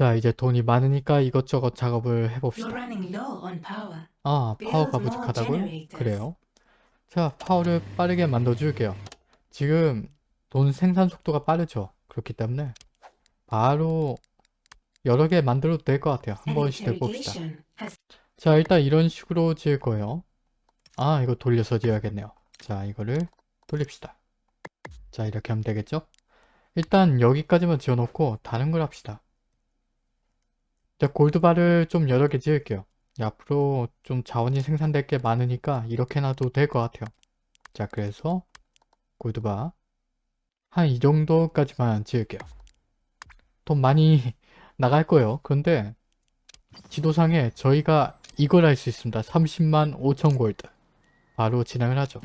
자 이제 돈이 많으니까 이것저것 작업을 해봅시다. 아 파워가 부족하다고요? 그래요. 자 파워를 빠르게 만들어줄게요. 지금 돈 생산 속도가 빠르죠. 그렇기 때문에 바로 여러 개 만들어도 될 것 같아요. 한 번씩 해봅시다. 자 일단 이런 식으로 지을 거예요. 아 이거 돌려서 지어야겠네요. 자 이거를 돌립시다. 자 이렇게 하면 되겠죠? 일단 여기까지만 지어놓고 다른 걸 합시다. 자 골드바를 좀 여러 개 지을게요. 앞으로 좀 자원이 생산될 게 많으니까 이렇게 놔도 될 것 같아요. 자 그래서 골드바 한 이 정도까지만 지을게요. 돈 많이 나갈 거예요. 그런데 지도상에 저희가 이걸 할 수 있습니다. 30만 5천 골드. 바로 진행을 하죠.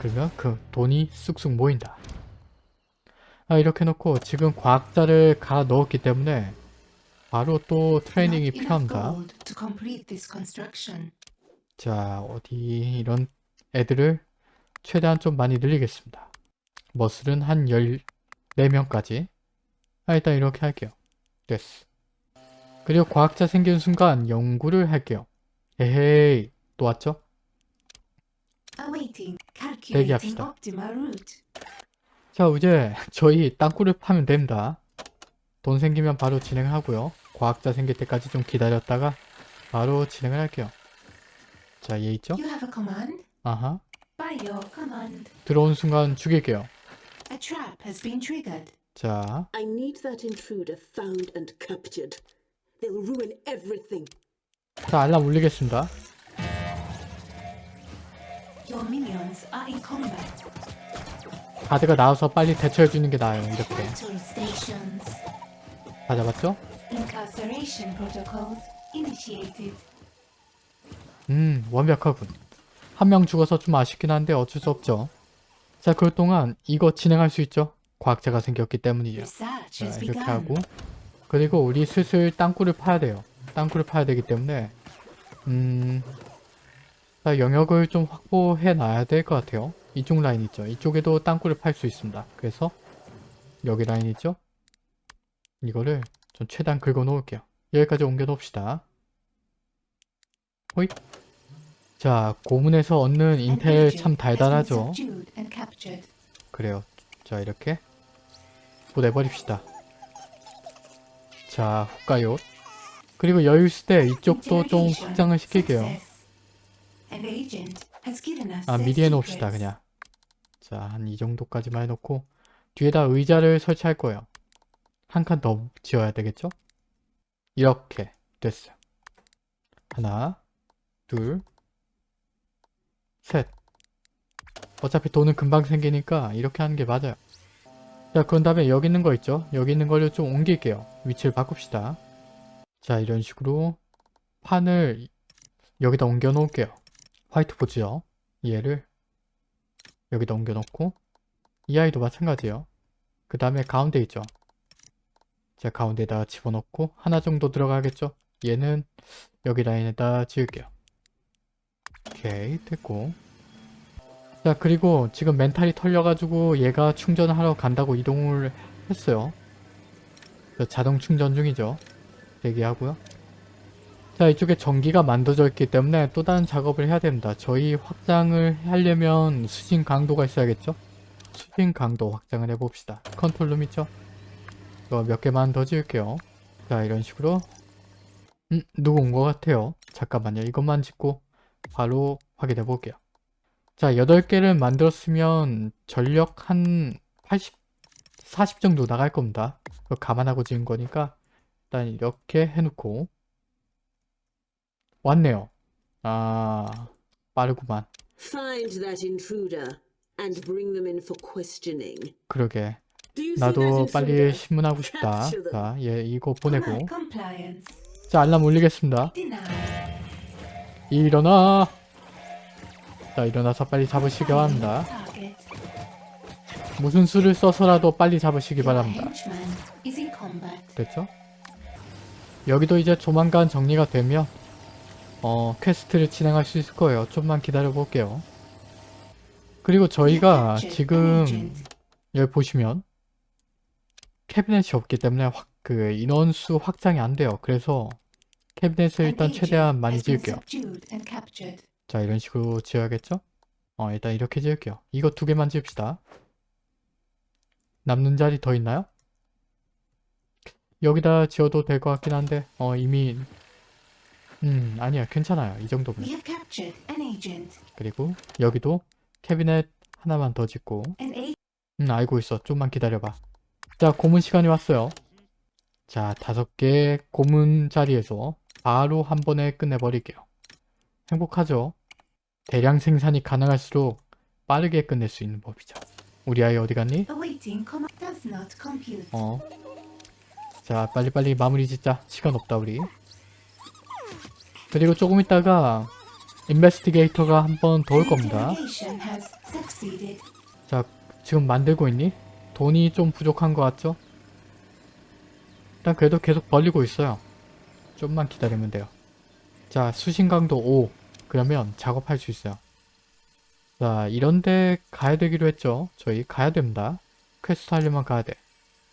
그러면 그 돈이 쑥쑥 모인다. 아, 이렇게 놓고 지금 과학자를 갈아 넣었기 때문에 바로 또 트레이닝이 필요합니다. 자, 어디 이런 애들을 최대한 좀 많이 늘리겠습니다. 머슬은 한 14명까지. 아, 일단 이렇게 할게요. 됐어. 그리고 과학자 생기는 순간 연구를 할게요. 에헤이, 또 왔죠? 대기합시다. 자, 이제 저희 땅굴을 파면 됩니다. 돈 생기면 바로 진행을 하고요. 과학자 생길 때까지 좀 기다렸다가 바로 진행을 할게요. 자, 얘 있죠? You have a command? 아하. By your command. 들어온 순간 죽일게요. A trap has been triggered. 자, I need that intruder found and captured. They'll ruin everything. 자 알람 울리겠습니다. Your minions are in combat. 가드가 나와서 빨리 대처해주는 게 나아요. 이렇게. 다 잡았죠? 음, 완벽하군. 한 명 죽어서 좀 아쉽긴 한데 어쩔 수 없죠. 자, 그럴 동안 이거 진행할 수 있죠? 과학자가 생겼기 때문이죠. 자, 이렇게. 하고 그리고 우리 슬슬 땅굴을 파야 돼요. 땅굴을 파야 되기 때문에 음... 자, 영역을 좀 확보해 놔야 될 것 같아요. 이쪽 라인 있죠? 이쪽에도 땅굴을 팔 수 있습니다. 그래서 여기 라인 있죠? 이거를 좀 최대한 긁어 놓을게요. 여기까지 옮겨 놓읍시다. 호잇! 자, 고문에서 얻는 인텔 참 달달하죠? 그래요. 자 이렇게 보내버립시다. 자 후가요. 그리고 여유 있을 때 이쪽도 좀 확장을 시킬게요. 아 미리 해놓읍시다. 그냥. 자 한 이 정도까지만 해놓고 뒤에다 의자를 설치할 거예요. 한 칸 더 지어야 되겠죠? 이렇게 됐어요. 하나, 둘, 셋. 어차피 돈은 금방 생기니까 이렇게 하는 게 맞아요. 자, 그런 다음에 여기 있는 거 있죠? 여기 있는 거를 좀 옮길게요. 위치를 바꿉시다. 자, 이런 식으로 판을 여기다 옮겨 놓을게요. 화이트보드요. 얘를 여기다 옮겨 놓고 이 아이도 마찬가지예요. 그 다음에 가운데 있죠. 자, 가운데에다가 집어넣고 하나 정도 들어가겠죠? 얘는 여기 라인에다 지을게요. 오케이, 됐고 자 그리고 지금 멘탈이 털려가지고 얘가 충전하러 간다고 이동을 했어요. 자, 자동 충전 중이죠. 대기하고요. 자 이쪽에 전기가 만들어져 있기 때문에 또 다른 작업을 해야 됩니다. 저희 확장을 하려면 수신 강도가 있어야겠죠? 수신 강도 확장을 해봅시다. control room 있죠? 이거 몇 개만 더 지을게요. 자 이런 식으로 음 누구 온 것 같아요. 잠깐만요. 이것만 짓고 바로 확인해 볼게요. 자, 8개를 만들었으면 전력 한 80, 40 정도 나갈 겁니다. 그거 감안하고 지은 거니까 일단 이렇게 해놓고 왔네요. 아, 빠르구만. 그러게. 나도 빨리? 심문하고 싶다. 자, 얘 이거 보내고. 자, 알람 울리겠습니다. 일어나! 자, 일어나서 빨리 잡으시기 바랍니다. 무슨 수를 써서라도 빨리 잡으시기 바랍니다. 됐죠? 여기도 이제 조만간 정리가 되면 어 quest를 진행할 수 있을 거예요. 좀만 기다려 볼게요. 그리고 저희가 지금 여기 보시면 캐비넷이 없기 때문에 확 그 인원수 확장이 안 돼요. 그래서 캐비넷을 일단 최대한 많이 지을게요. 자 이런 식으로 지어야겠죠? 어 일단 이렇게 지을게요. 이거 두 개만 지읍시다. 남는 자리 더 있나요? 여기다 지어도 될 것 같긴 한데 어 이미 음 아니야 괜찮아요 이 정도면. 그리고 여기도 캐비넷 하나만 더 짓고 음 알고 있어 좀만 기다려봐 자 고문 시간이 왔어요 자 다섯 개 고문 자리에서 바로 한 번에 끝내버릴게요 행복하죠 대량 생산이 가능할수록 빠르게 끝낼 수 있는 법이죠 우리 아이 어디 갔니? 어. 자, 빨리빨리 마무리 짓자. 시간 없다, 우리. 그리고 조금 있다가 investigator가 한 번 더 올 겁니다. 자, 지금 만들고 있니? 돈이 좀 부족한 것 같죠? 일단 그래도 계속 벌리고 있어요. 좀만 기다리면 돼요. 자, 수신강도 5. 그러면 작업할 수 있어요. 자, 이런데 가야 되기로 했죠. 저희 가야 됩니다. 퀘스트 하려면 가야 돼.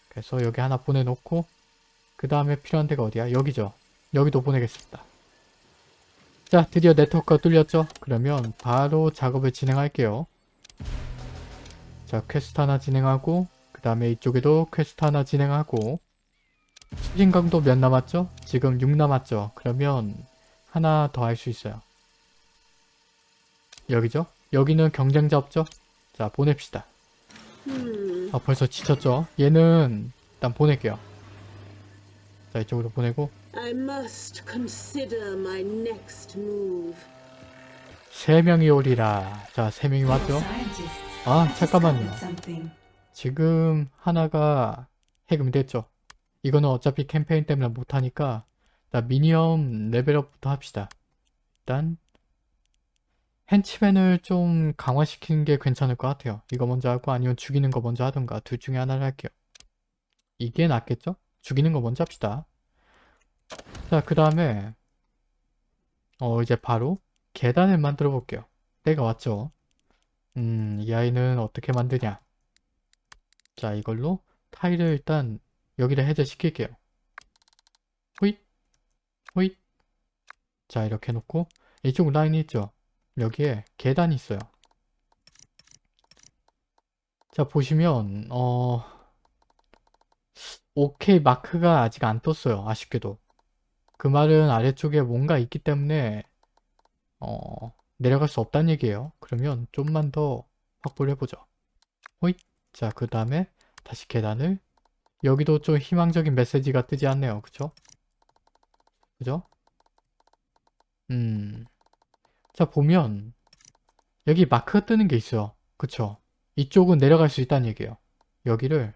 그래서 여기 하나 보내놓고 그 다음에 필요한 데가 어디야? 여기죠. 여기도 보내겠습니다. 자, 드디어 네트워크가 뚫렸죠? 그러면 바로 작업을 진행할게요. 자, 퀘스트 하나 진행하고 그 다음에 이쪽에도 퀘스트 하나 진행하고 수신강도 몇 남았죠? 지금 6 남았죠? 그러면 하나 더 할 수 있어요. 여기죠? 여기는 경쟁자 없죠? 자, 보냅시다. Hmm. 아, 벌써 지쳤죠? 얘는 일단 보낼게요. 자, 이쪽으로 보내고 I must consider my next move. 세 명이 오리라. 자, 세 명이 왔죠? 아, 잠깐만요. 지금 하나가 해금됐죠. 이거는 어차피 캠페인 때문에 못하니까 일단 미니엄 레벨업부터 합시다. 일단 henchman을 좀 강화시키는 게 괜찮을 것 같아요. 이거 먼저 하고 아니면 죽이는 거 먼저 하던가 둘 중에 하나를 할게요. 이게 낫겠죠? 죽이는 거 먼저 합시다. 자, 그 다음에 어 이제 바로 계단을 만들어 볼게요. 때가 왔죠? 음, 이 아이는 어떻게 만드냐? 자, 이걸로 타일을 일단 여기다 해제시킬게요. 호잇, 호잇. 자, 이렇게 놓고 이쪽 라인이 있죠? 여기에 계단이 있어요. 자, 보시면 어... 오케이 마크가 아직 안 떴어요. 아쉽게도. 그 말은 아래쪽에 뭔가 있기 때문에 어... 내려갈 수 없다는 얘기예요. 그러면 좀만 더 확보를 해보죠. 호잇. 자, 그 다음에 다시 계단을 여기도 좀 희망적인 메시지가 뜨지 않네요. 그쵸? 그죠? 음. 자, 보면 여기 마크가 뜨는 게 있어요. 그쵸? 이쪽은 내려갈 수 있다는 얘기예요. 여기를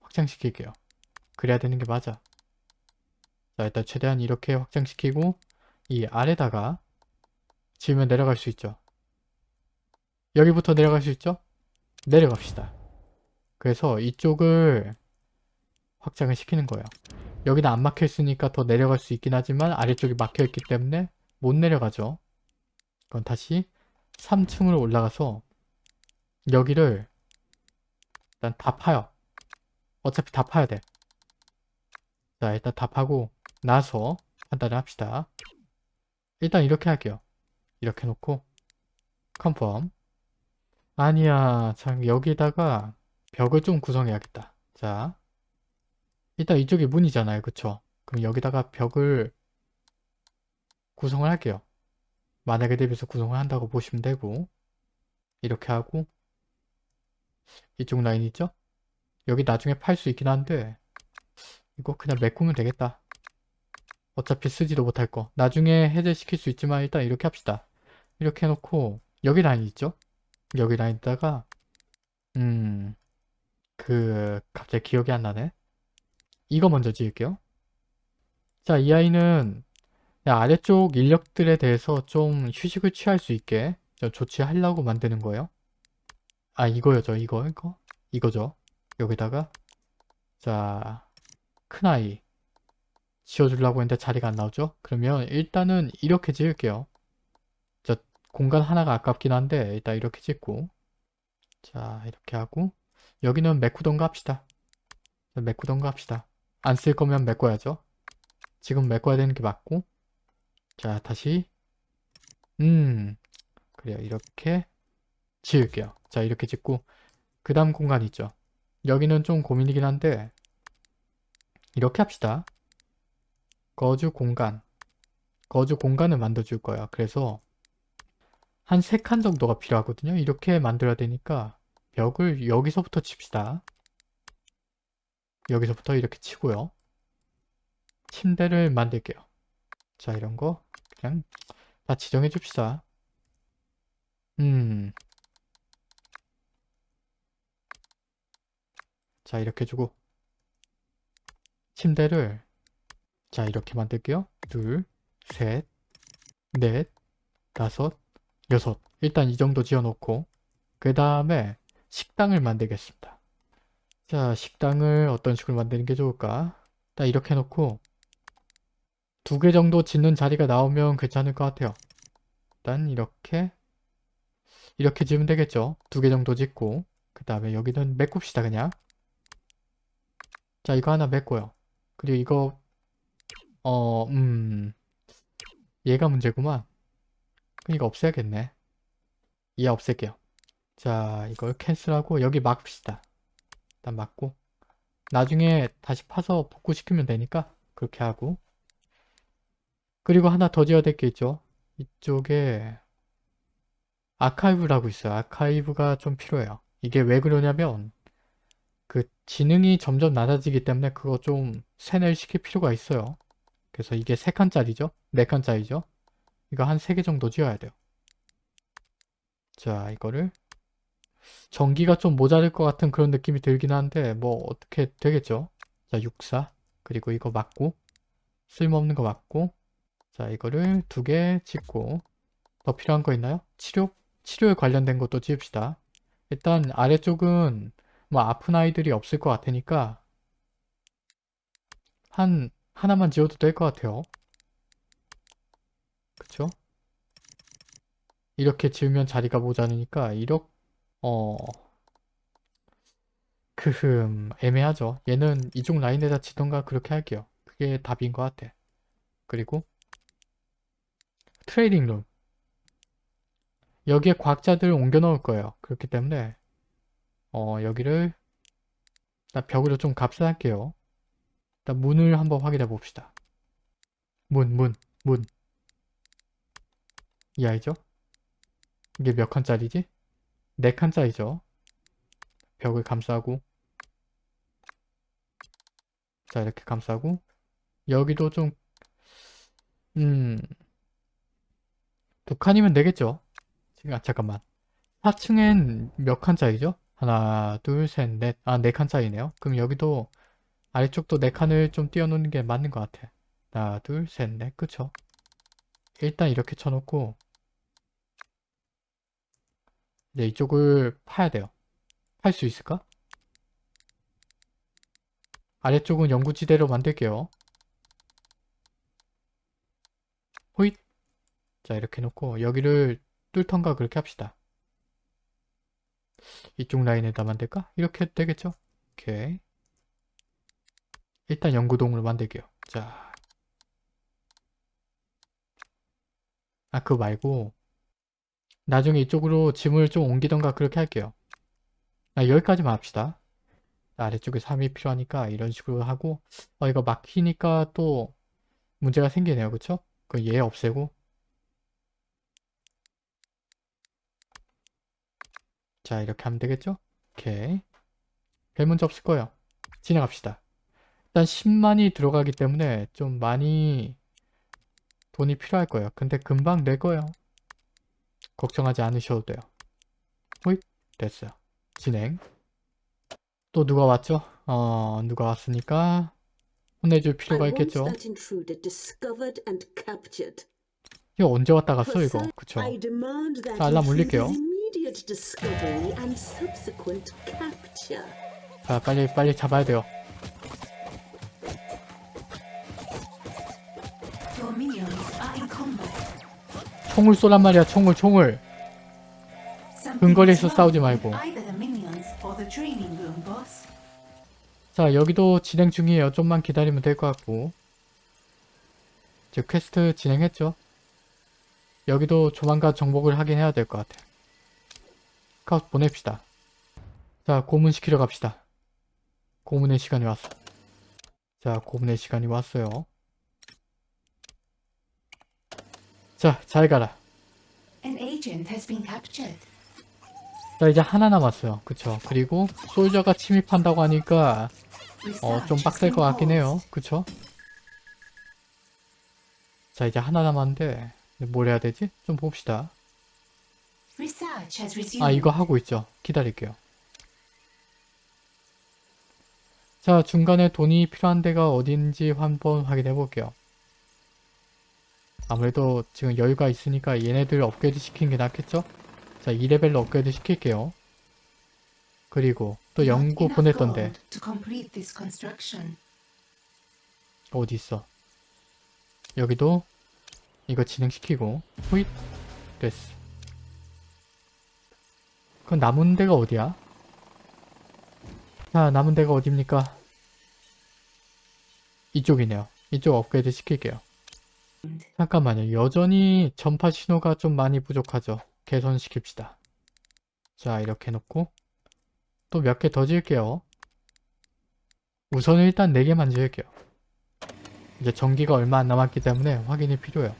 확장시킬게요. 그래야 되는 게 맞아. 자, 일단 최대한 이렇게 확장시키고 이 아래다가 지으면 내려갈 수 있죠. 여기부터 내려갈 수 있죠? 내려갑시다. 그래서 이쪽을 확장을 시키는 거예요. 여기는 안 막혀 있으니까 더 내려갈 수 있긴 하지만 아래쪽이 막혀 있기 때문에 못 내려가죠. 그럼 다시 3층으로 올라가서 여기를 일단 다 파요. 어차피 다 파야 돼. 자, 일단 다 파고 나서 판단을 합시다. 일단 이렇게 할게요. 이렇게 놓고 컨펌 아니야 참 여기다가 벽을 좀 구성해야겠다. 자 일단 이쪽이 문이잖아요. 그쵸? 그럼 여기다가 벽을 구성을 할게요. 만약에 대비해서 구성을 한다고 보시면 되고 이렇게 하고 이쪽 라인 있죠? 여기 나중에 팔 수 있긴 한데 이거 그냥 메꾸면 되겠다. 어차피 쓰지도 못할 거. 나중에 해제시킬 수 있지만 일단 이렇게 합시다. 이렇게 해놓고 여기 라인 있죠? 여기 라인에다가 음... 그... 갑자기 기억이 안 나네? 이거 먼저 지을게요. 자, 이 아이는 아래쪽 인력들에 대해서 좀 휴식을 취할 수 있게 좀 조치하려고 만드는 거예요. 아, 이거요죠. 이거, 이거. 이거죠. 여기다가 자, 큰아이 지어주려고 했는데 자리가 안 나오죠? 그러면 일단은 이렇게 지을게요. 공간 하나가 아깝긴 한데 일단 이렇게 찍고 자 이렇게 하고 여기는 메꾸던가 합시다 메꾸던가 합시다 안 쓸 거면 메꿔야죠. 지금 메꿔야 되는 게 맞고 자 다시 음 그래요 이렇게 지을게요. 자 이렇게 짓고 그 다음 공간 있죠. 여기는 좀 고민이긴 한데 이렇게 합시다. 거주 공간 거주 공간을 만들어 줄 거예요. 그래서 한세칸 정도가 필요하거든요. 이렇게 만들어야 되니까 벽을 여기서부터 칩시다. 여기서부터 이렇게 치고요. 침대를 만들게요. 자 이런 거 그냥 다 지정해 줍시다. 음. 자 이렇게 주고 침대를 자 이렇게 만들게요. 둘, 셋, 넷, 다섯, 여섯 일단 이 정도 지어놓고 그 다음에 식당을 만들겠습니다. 자 식당을 어떤 식으로 만드는 게 좋을까? 일단 이렇게 해놓고 두 개 정도 짓는 자리가 나오면 괜찮을 것 같아요. 일단 이렇게 이렇게 지으면 되겠죠. 두 개 정도 짓고 그 다음에 여기는 메꿉시다 그냥. 자 이거 하나 메꿔요. 그리고 이거 어 음 얘가 문제구만. 이거 없애야겠네. 얘 없앨게요. 자 이걸 캔슬하고 여기 막읍시다. 일단 막고 나중에 다시 파서 복구시키면 되니까 그렇게 하고 그리고 하나 더 지어야 될 게 있죠. 이쪽에 아카이브라고 있어요. 아카이브가 좀 필요해요. 이게 왜 그러냐면 그 지능이 점점 낮아지기 때문에 그거 좀 세뇌를 시킬 필요가 있어요. 그래서 이게 3칸짜리죠? 4칸짜리죠? 이거 한 3개 정도 지어야 돼요. 자, 이거를 전기가 좀 모자랄 것 같은 그런 느낌이 들긴 한데 뭐 어떻게 되겠죠? 자, 64 그리고 이거 맞고 쓸모없는 거 맞고 자, 이거를 두개 짓고 더 필요한 거 있나요? 치료? 치료에 관련된 것도 지읍시다. 일단 아래쪽은 뭐 아픈 아이들이 없을 것 같으니까 한 하나만 지어도 될 것 같아요. 그쵸? 이렇게 지으면 자리가 모자르니까 이렇게 어 크흠 애매하죠. 얘는 이쪽 라인에다 짓던가 그렇게 할게요. 그게 답인 것 같아. 그리고 training room 여기에 과학자들 옮겨 넣을 거예요. 그렇기 때문에 어 여기를 일단 벽으로 좀 값을 할게요. 일단 문을 한번 확인해 봅시다. 문, 문, 문. 이 아이죠? 이게 몇 칸짜리지? 네 칸짜리죠. 벽을 감싸고 자 이렇게 감싸고 여기도 좀 음... 두 칸이면 되겠죠? 지금 아 잠깐만 4층엔 몇 칸 짜리죠? 하나 둘셋넷 아네 칸 짜리네요 그럼 여기도 아래쪽도 네 칸을 좀 띄워놓는 게 맞는 것 같아 하나 둘셋넷 그쵸? 일단 이렇게 쳐놓고 이제 이쪽을 파야 돼요. 팔 수 있을까? 아래쪽은 연구지대로 만들게요. 호잇! 자 이렇게 놓고 여기를 뚫던가 그렇게 합시다. 이쪽 라인에다 만들까? 이렇게 되겠죠? 오케이. 일단 연구동으로 만들게요. 자. 아, 그거 말고 나중에 이쪽으로 짐을 좀 옮기던가 그렇게 할게요. 아, 여기까지만 합시다. 아래쪽에 3이 필요하니까 이런 식으로 하고 어 이거 막히니까 또 문제가 생기네요. 그쵸? 그 얘 없애고. 자 이렇게 하면 되겠죠? 오케이. 별 문제 없을 거예요. 진행합시다. 일단 10만이 들어가기 때문에 좀 많이 돈이 필요할 거예요. 근데 금방 낼 거예요 걱정하지 않으셔도 돼요 호잇 됐어요 진행 또 누가 왔죠? 어 누가 왔으니까 혼내줄 필요가 있겠죠. 이거 언제 왔다 갔어 이거 그쵸 자, 알람 올릴게요. 자 빨리 빨리 잡아야 돼요 총을 쏘란 말이야 총을 총을 근거리에서 싸우지 말고. 자 여기도 진행 중이에요. 좀만 기다리면 될 것 같고 저 퀘스트 진행했죠? 여기도 조만간 정복을 하긴 해야 될 것 같아요. 카우스 보냅시다. 자 고문 시키러 갑시다. 고문의 시간이 왔어. 자 고문의 시간이 왔어요. 자 잘 가라. An agent has been captured. 자 이제 하나 남았어요. 그쵸? 그리고 soldier가 침입한다고 하니까 어, 좀 빡셀 것 같긴 해요. 그쵸? 자, 이제 하나 남았는데, 뭘 해야 되지? 좀 봅시다. 아, 이거 하고 있죠. 기다릴게요. 자, 중간에 돈이 필요한 데가 어딘지 한번 확인해 볼게요. 아무래도 지금 여유가 있으니까 얘네들 업그레이드 시키는 게 낫겠죠? 자, 2레벨로 업그레이드 시킬게요. 그리고 또 연구 보냈던데. 어디 있어? 여기도 이거 진행시키고 후잇 됐어. 그럼 남은 데가 어디야? 자 남은 데가 어딥니까? 이쪽이네요. 이쪽 업그레이드 시킬게요. 잠깐만요. 여전히 전파 신호가 좀 많이 부족하죠. 개선시킵시다. 자 이렇게 해놓고 또 몇 개 더 지을게요. 우선은 일단 4개만 지을게요. 이제 전기가 얼마 안 남았기 때문에 확인이 필요해요.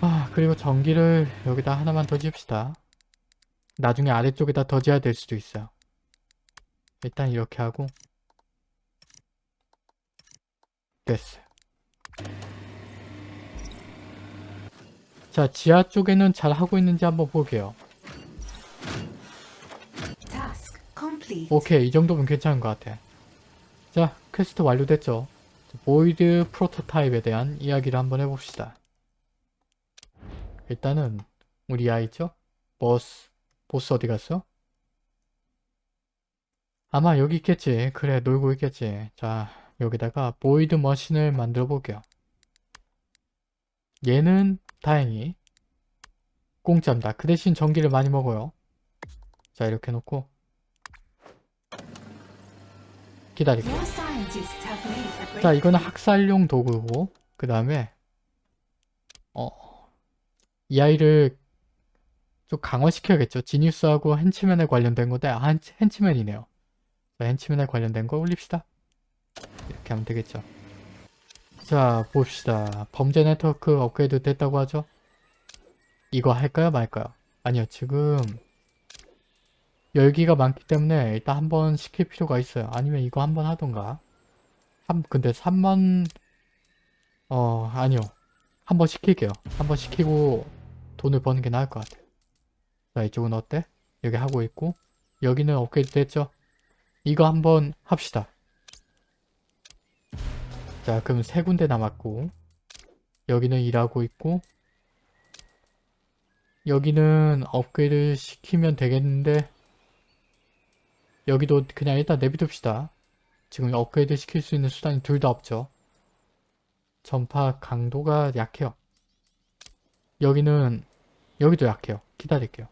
아, 그리고 전기를 여기다 하나만 더 지읍시다. 나중에 아래쪽에다 더 지어야 될 수도 있어요. 일단 이렇게 하고 됐어요. 자, 지하 쪽에는 잘 하고 있는지 한번 볼게요. 오케이, 이 정도면 괜찮은 것 같아. 자, 퀘스트 완료됐죠? void prototype에 대한 이야기를 한번 해봅시다. 일단은 우리 아이 있죠? 버스, 보스 어디 갔어? 아마 여기 있겠지. 그래, 놀고 있겠지. 자, 여기다가 void machine을 만들어 볼게요. 얘는 다행히 공짜입니다. 그 대신 전기를 많이 먹어요. 자, 이렇게 놓고 a 자. 이거는 학살용 도구고, 그 다음에, 어, 이 아이를 좀 강화시켜야겠죠. 지니우스하고 henchman에 관련된 건데, 아, 헨- henchman이네요. 자, henchman에 관련된 거 올립시다. 이렇게 하면 되겠죠. 자, 봅시다. 범죄 네트워크 업그레이드 됐다고 하죠? 이거 할까요, 말까요? 아니요, 지금, 열기가 많기 때문에 일단 한번 시킬 필요가 있어요. 아니면 이거 한번 하던가. 한, 근데 3만, 어, 아니요. 한번 시킬게요. 한번 시키고 돈을 버는 게 나을 것 같아요. 자, 이쪽은 어때? 여기 하고 있고, 여기는 업그레이드 됐죠? 이거 한번 합시다. 자, 그럼 세 군데 남았고, 여기는 일하고 있고, 여기는 업그레이드 시키면 되겠는데, 여기도 그냥 일단 내비둡시다. 지금 업그레이드 시킬 수 있는 수단이 둘 다 없죠. 전파 강도가 약해요. 여기는 여기도 약해요. 기다릴게요.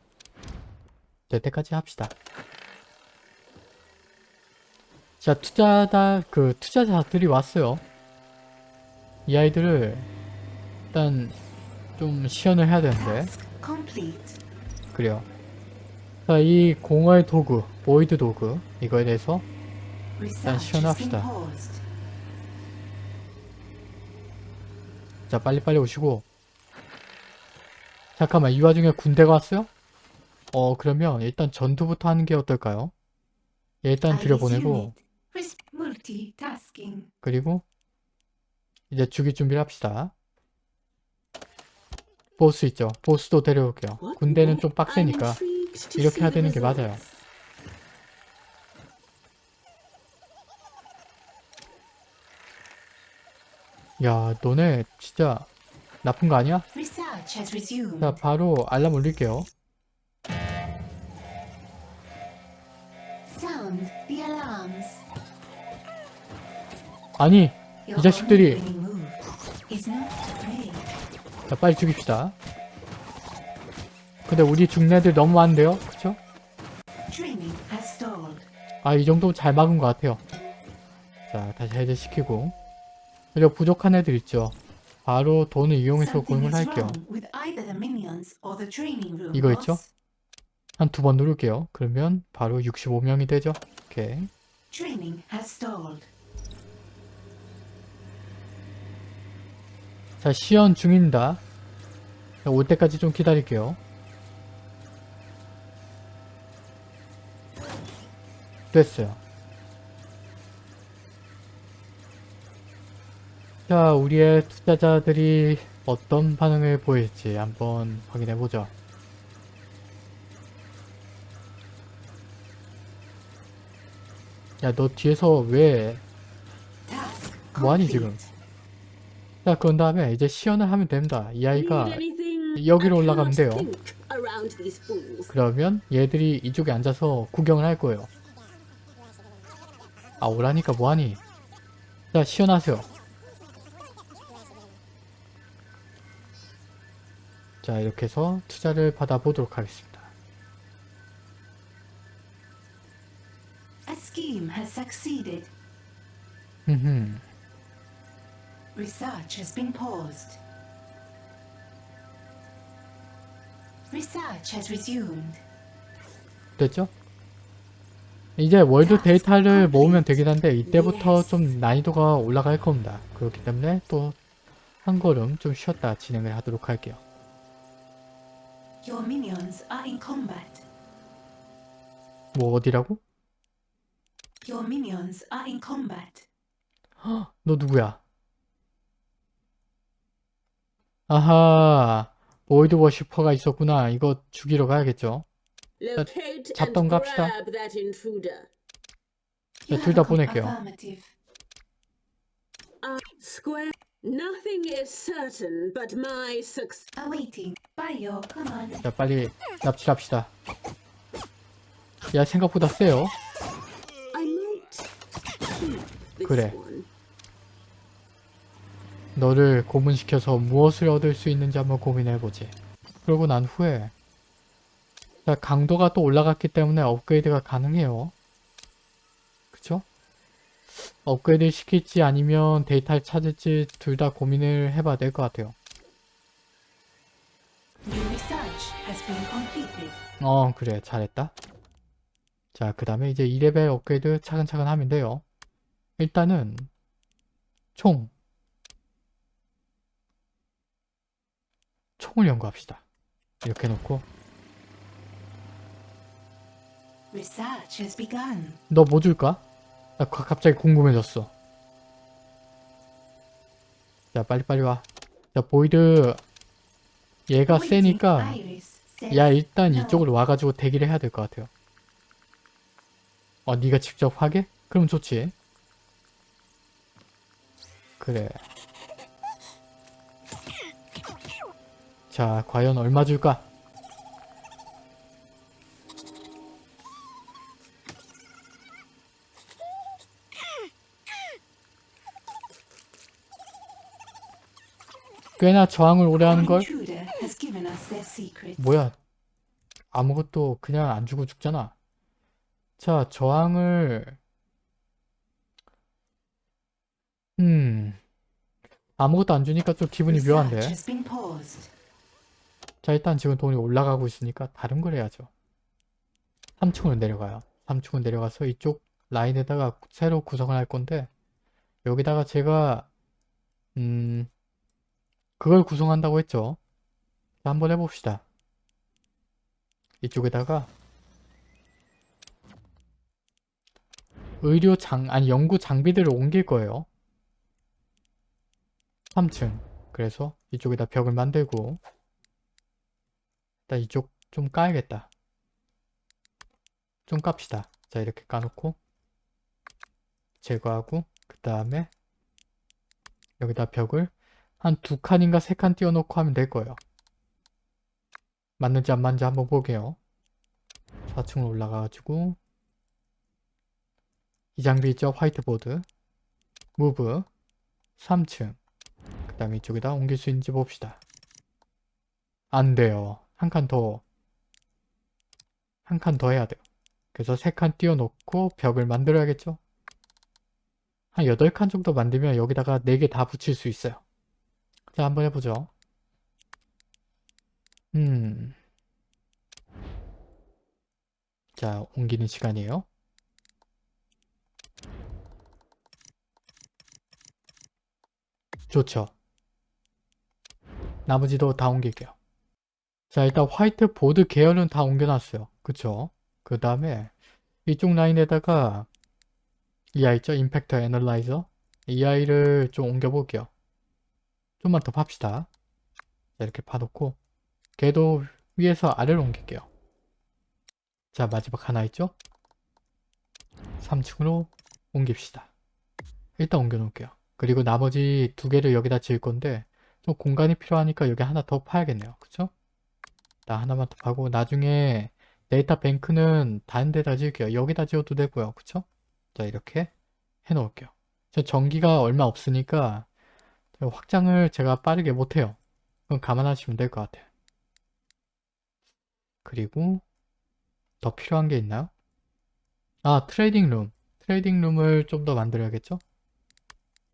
될 때까지 합시다. 자, 투자다 그 투자자들이 왔어요. 이 아이들을 일단 좀 시연을 해야 되는데. 그래요. 자, 이 공허의 도구, void 도구 이거에 대해서 has 시연합시다. 자 빨리빨리 오시고 잠깐만 이 와중에 군대가 왔어요? 어 그러면 일단 전투부터 하는 게 어떨까요? 얘 일단 들여보내고. 그리고 이제 죽일 준비를 합시다 보스 있죠? 보스도 데려올게요 군대는? 좀 빡세니까 이렇게 해야 되는 게. 맞아요 야 너네 진짜 나쁜 거 아니야? 자 바로 알람 올릴게요. 아니 Your 자식들이- 자 빨리 죽입시다 근데 우리 죽는 애들 너무 많은데요? 그쵸? 아, 이 정도면 잘 막은 것 같아요. 자, 다시 해제시키고. 그리고 부족한 애들 있죠. 바로 돈을 이용해서 고용을 할게요. 이거 있죠? 한 두 번 누를게요. 그러면 바로 65명이 되죠. 오케이. 자, 시연 중입니다. 자, 올 때까지 좀 기다릴게요. 됐어요. 자, 우리의 투자자들이 어떤 반응을 보일지 한번 확인해보죠. 야, 너 뒤에서 왜... 뭐하니. 지금? 자, 그런 다음에 이제 시연을 하면 됩니다. 이 아이가? 여기로 올라가면 돼요. 그러면 얘들이 이쪽에 앉아서 구경을 할 거예요. 아 오라니까 뭐하니? 자 시연하세요. 자 이렇게 해서 투자를 받아보도록 하겠습니다. A scheme has succeeded. Research has been paused. Research has resumed. 됐죠? 이제 월드 데이터를 모으면 되긴 한데 이때부터 좀 난이도가 올라갈 겁니다. 그렇기 때문에 또 한 걸음 좀 쉬었다 진행을 하도록 할게요. Your minions are in combat. 뭐 어디라고? Your minions are in combat. 너 누구야? 아하, void worshipper가 있었구나. 이거 죽이러 가야겠죠. 잡으러 갑시다. 둘 다 보낼게요. Uh. 자, 빨리 납치합시다. 야, 생각보다 세요. 그래. 너를 고문시켜서 무엇을 얻을 수 있는지 한번 고민해보지. 그러고 난 후에 자, 강도가 또 올라갔기 때문에 업그레이드가 가능해요. 그쵸? 업그레이드 시킬지 아니면 데이터를 찾을지 둘 다 고민을 해봐야 될 것 같아요. 어 그래 잘했다 자 그 다음에 이제 2레벨 업그레이드 차근차근 하면 돼요 일단은 총 총을 연구합시다 이렇게 놓고. 너 뭐 줄까? 나 가- 갑자기 궁금해졌어 자 빨리빨리 와자 void 얘가 세니까 야 일단. 이쪽으로 와가지고 대기를 해야 될 것 같아요 어 네가 직접 하게? 그럼 좋지 그래 자 과연 얼마 줄까? 꽤나 저항을 오래 하는걸? 뭐야 아무것도 그냥 안 주고 죽잖아 자 저항을 음 아무것도 안 주니까 좀 기분이 묘한데. 자 일단 지금 돈이 올라가고 있으니까 다른 걸 해야죠. 3층으로 내려가요. 3층으로 내려가서 이쪽 라인에다가 새로 구성을 할 건데 여기다가 제가 음 그걸 구성한다고 했죠? 자, 한번 해봅시다. 이쪽에다가 의료 장 아니 연구 장비들을 옮길 거예요. 3층. 그래서 이쪽에다 벽을 만들고 일단 이쪽 좀 까야겠다. 좀 깝시다. 자 이렇게 까놓고 제거하고 그 다음에 여기다 벽을 한 두 칸인가 세 칸 띄워놓고 하면 될 거예요. 맞는지 안 맞는지 한번 보게요. 4층으로 올라가가지고 이 장비 있죠? 화이트보드 무브 3층 그 다음에 이쪽에다 옮길 수 있는지 봅시다. 안 돼요. 한 칸 더, 한 칸 더 해야 돼요. 그래서 3칸 띄워놓고 벽을 만들어야겠죠? 한 8칸 정도 만들면 여기다가 4개 다 붙일 수 있어요. 자, 한번 해보죠. 음. 자, 옮기는 시간이에요. 좋죠. 나머지도 다 옮길게요. 자, 일단 화이트 보드 계열은 다 옮겨놨어요. 그쵸? 그 다음에 이쪽 라인에다가 이 아이 있죠? 임팩터 애널라이저 이 아이를 좀 옮겨볼게요. 좀만 더 팝시다. 자, 이렇게 파놓고 걔도 위에서 아래로 옮길게요. 자, 마지막 하나 있죠? 3층으로 옮깁시다. 일단 옮겨놓을게요. 그리고 나머지 두 개를 여기다 지을 건데 좀 공간이 필요하니까 여기 하나 더 파야겠네요. 그쵸? 나 하나만 더 파고 나중에 데이터 뱅크는 다른 데다 지을게요. 여기다 지어도 되고요. 그쵸? 자 이렇게 해 놓을게요. 저 전기가 얼마 없으니까 확장을 제가 빠르게 못해요. 그건 감안하시면 될 것 같아요. 그리고 더 필요한 게 있나요? 아 training room. training room을 좀 더 만들어야겠죠?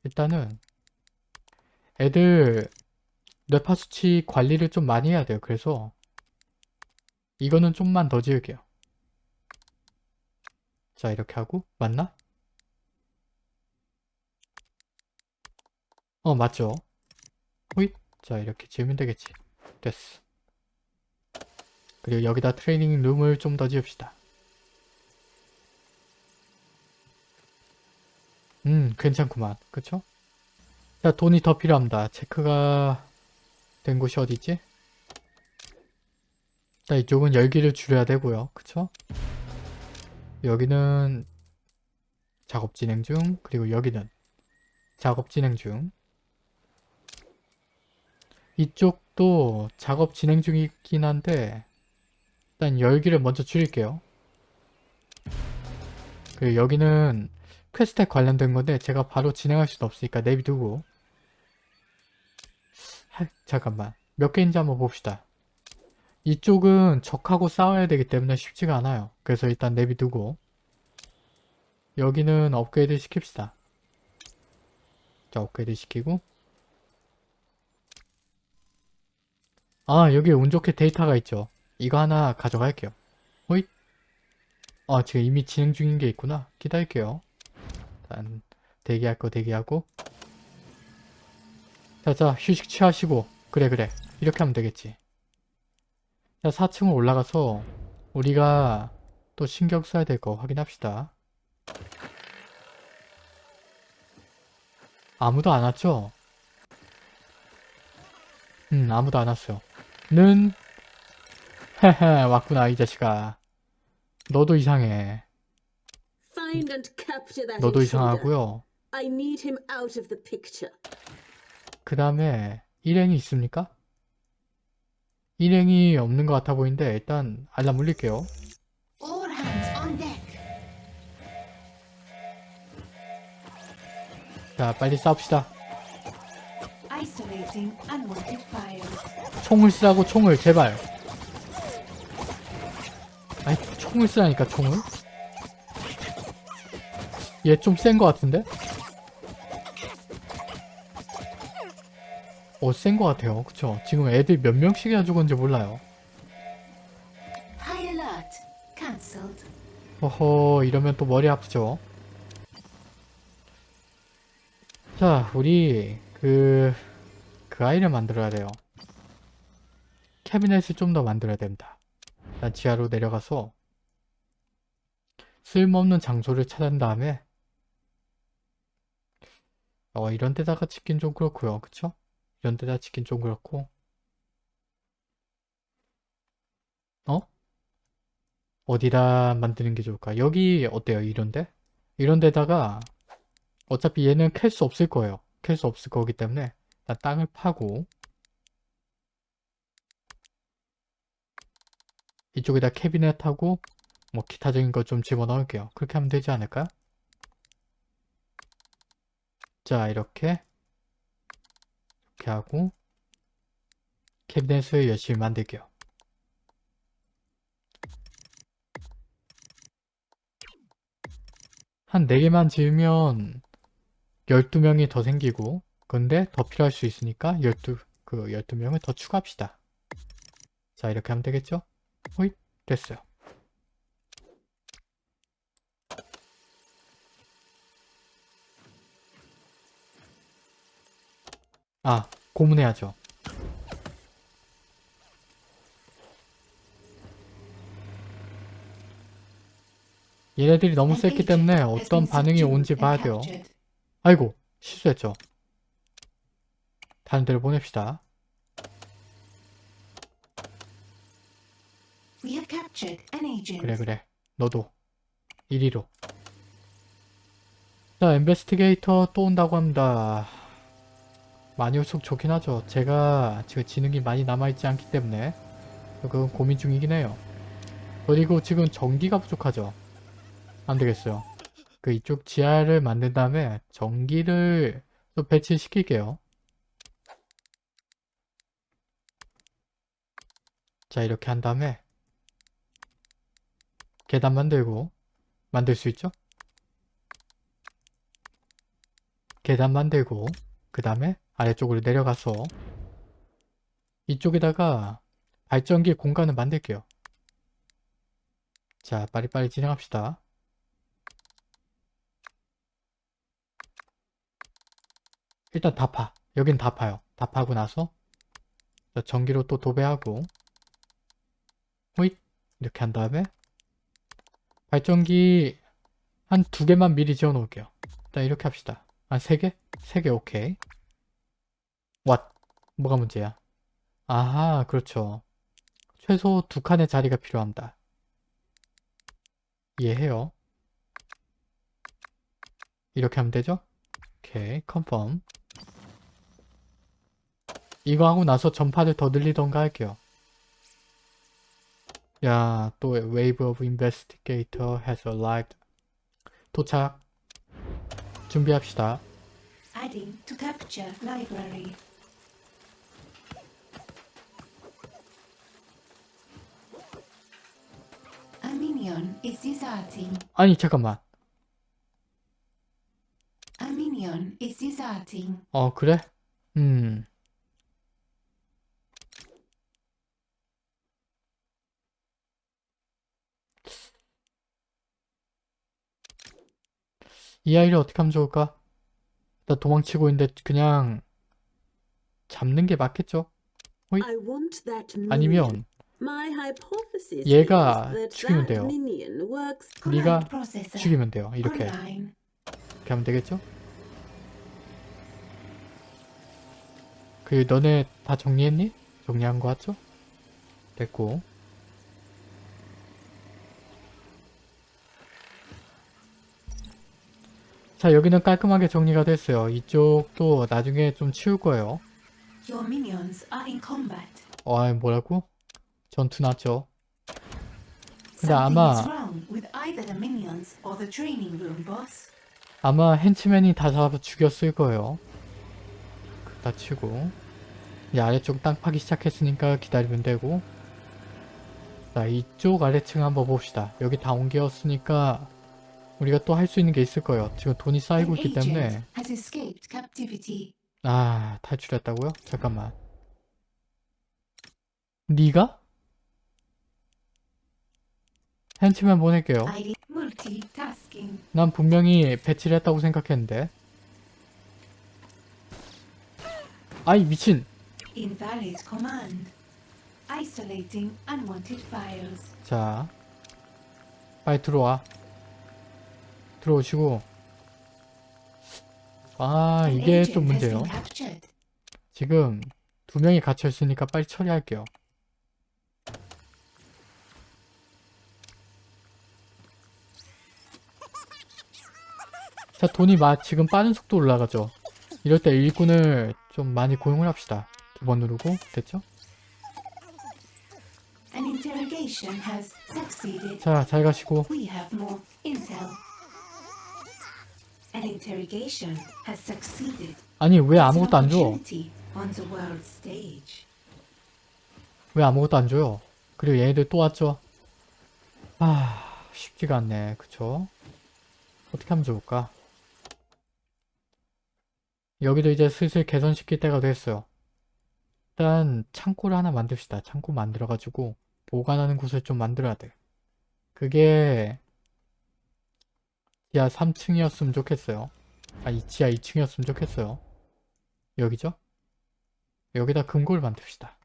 일단은 애들 뇌파 수치 관리를 좀 많이 해야 돼요. 그래서 이거는 좀만 더 지을게요. 자 이렇게 하고 맞나? 어 맞죠? 호잇 자 이렇게 지으면 되겠지. 됐어. 그리고 여기다 트레이닝 룸을 좀 더 지읍시다. 음 괜찮구만. 그쵸? 자 돈이 더 필요합니다. 체크가 된 곳이 어디있지? 일단 이쪽은 열기를 줄여야 되고요. 그쵸? 여기는 작업 진행 중 그리고 여기는 작업 진행 중 이쪽도 작업 진행 중이긴 한데 일단 열기를 먼저 줄일게요. 그리고 여기는 quest에 관련된 건데 제가 바로 진행할 수는 없으니까 내비두고 하, 잠깐만 몇 개인지 한번 봅시다. 이쪽은 적하고 싸워야 되기 때문에 쉽지가 않아요. 그래서 일단 내비두고 여기는 업그레이드 시킵시다. 자 업그레이드 시키고 아 여기 운 좋게 데이터가 있죠. 이거 하나 가져갈게요. 호잇 아 지금 이미 진행 중인 게 있구나. 기다릴게요. 일단 대기할 거 대기하고 자자 휴식 취하시고 그래 그래 이렇게 하면 되겠지. 자 4층으로 올라가서 우리가 또 신경 써야 될 거 확인합시다. 아무도 안 왔죠? 음 아무도 안 왔어요. 는 헤헤 왔구나 이 자식아. 너도 이상해. 너도. 이상하고요. 그 다음에 일행이 있습니까? 일행이 없는 것 같아 보이는데 일단 알람 울릴게요. 자 빨리 싸웁시다. 총을 쓰라고 총을 제발. 아니 총을 쓰라니까 총을. 얘 좀 센 것 같은데? 어 센 것 같아요. 그쵸? 지금 애들 몇 명씩이나 죽었는지 몰라요. 허허 이러면 또 머리 아프죠 자 우리 그... 그 아이를 만들어야 돼요 캐비넷을 좀 더 만들어야 됩니다 일단 지하로 내려가서 쓸모없는 장소를 찾은 다음에 어 이런 데다가 짓긴 좀 그렇고요 그쵸? 데다 짓긴 좀 그렇고 어? 어디다 만드는 게 좋을까? 여기 어때요? 이런데? 이런 데다가 어차피 얘는 캘 수 없을 거예요. 캘 수 없을 거기 때문에 일단 땅을 파고 이쪽에다 캐비넷하고 뭐 기타적인 거 좀 집어넣을게요. 그렇게 하면 되지 않을까요? 자 이렇게 이렇게 하고 캐비넷을 열심히 만들게요. 한 4개만 지으면 12명이 더 생기고 근데 더 필요할 수 있으니까 12, 그 12명을 더 추가합시다. 자 이렇게 하면 되겠죠? 호잇 됐어요. 아 고문해야죠. 얘네들이 너무 셌기 때문에 어떤 반응이 온지 봐야 돼요. 아이고 실수했죠. 다른 데로 보냅시다. 그래 그래 너도 이리로 자 인베스티게이터 또 온다고 합니다 많이 올수록 좋긴 하죠. 제가 지금 지능이 많이 남아있지 않기 때문에 그건 고민 중이긴 해요. 그리고 지금 전기가 부족하죠. 안 되겠어요. 그 이쪽 지하를 만든 다음에 전기를 또 배치시킬게요. 자 이렇게 한 다음에 계단 만들고 만들 수 있죠? 계단 만들고 그 다음에 아래쪽으로 내려가서 이쪽에다가 발전기 공간을 만들게요. 자 빨리빨리 진행합시다. 일단 다 파. 여긴 다 파요. 다 파고 나서 자, 전기로 또 도배하고 호잇 이렇게 한 다음에 발전기 한 두 개만 미리 지어 놓을게요. 일단 이렇게 합시다. 한 세 개? 세 개 오케이. 왓. 뭐가 문제야? 아하, 그렇죠. 최소 두 칸의 자리가 필요합니다. 이해해요. 이렇게 하면 되죠? 오케이, 컨펌. 이거 하고 나서 전파를 더 늘리던가 할게요. 야, 또 Wave of Investigator has arrived. 도착. 준비합시다. Adding to capture library. Is deserting. 아니, 잠깐만. Is deserting. 어, 그래? 음. 이 아이를 어떻게 하면 좋을까? 나 도망치고 있는데 그냥 잡는 게 맞겠죠? Minion. 아니면 얘가 is that 죽이면 돼요. 네가. 죽이면 돼요. 이렇게. 이렇게 하면 되겠죠? 그 너네 다 정리했니? 정리한 거 같죠? 됐고 자 여기는 깔끔하게 정리가 됐어요. 이쪽도 나중에 좀 치울 거예요. 어 뭐라고? 전투 났죠. 근데 아마. 아마 hench맨이 다 잡아 죽였을 거예요. 다 치고 이제 아래쪽 땅 파기 시작했으니까 기다리면 되고 자 이쪽 아래층 한번 봅시다. 여기 다 옮겼으니까 우리가 또 할 수 있는 게 있을 거예요. 지금 돈이 쌓이고 있기 때문에. 아 탈출했다고요? 잠깐만 네가? Hench맨 보낼게요. 난 분명히 배치를 했다고 생각했는데 아이 미친. 자 빨리 들어와 들어오시고 아 이게 좀 문제예요. 지금 두 명이 갇혀 있으니까 빨리 처리할게요 자 돈이 마 지금 빠른 속도 올라가죠 이럴 때 일꾼을 좀 많이 고용을 합시다 두 번 누르고 됐죠? 자 잘 가시고. 아니 왜 아무것도 안 줘? 왜 아무것도 안 줘요? 그리고 얘네들 또 왔죠? 아, 쉽지가 않네. 그쵸? 어떻게 하면 좋을까? 여기도 이제 슬슬 개선시킬 때가 됐어요. 일단 창고를 하나 만듭시다. 창고 만들어가지고 보관하는 곳을 좀 만들어야 돼. 그게 지하 3층이었으면 좋겠어요. 아, 이 지하 2층이었으면 좋겠어요. 여기죠? 여기다 금고를 만듭시다.